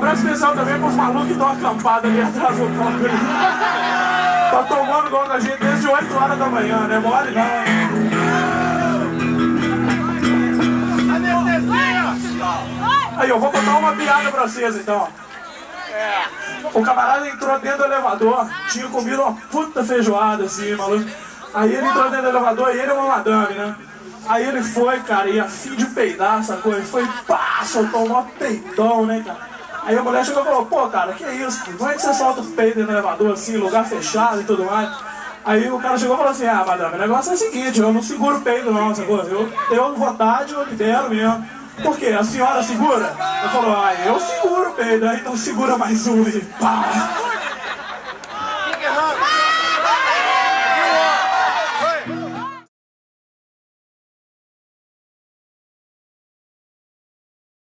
abraço especial também pros malucos que estão acampados ali atrás do palco. Tá tomando igual com a gente desde 8 horas da manhã, né? Mole não, hein? Aí, eu vou contar uma piada pra vocês, então. O camarada entrou dentro do elevador, tinha comido uma puta feijoada, assim, maluco. Aí ele entrou dentro do elevador e ele é uma madame, né? Aí ele foi, cara, e a fim de peidar, sacou? Ele foi, pá, soltou um peidão, né, cara? Aí a mulher chegou e falou, pô, cara, que isso? Como é que você solta o peido no elevador, assim, lugar fechado e tudo mais? Aí o cara chegou e falou assim, ah, madame, o negócio é o seguinte, eu não seguro o peido não, sacou? Eu tenho vontade, eu libero mesmo. Por quê? A senhora segura? Ele falou, ah, eu seguro o peido, então segura mais um e pá.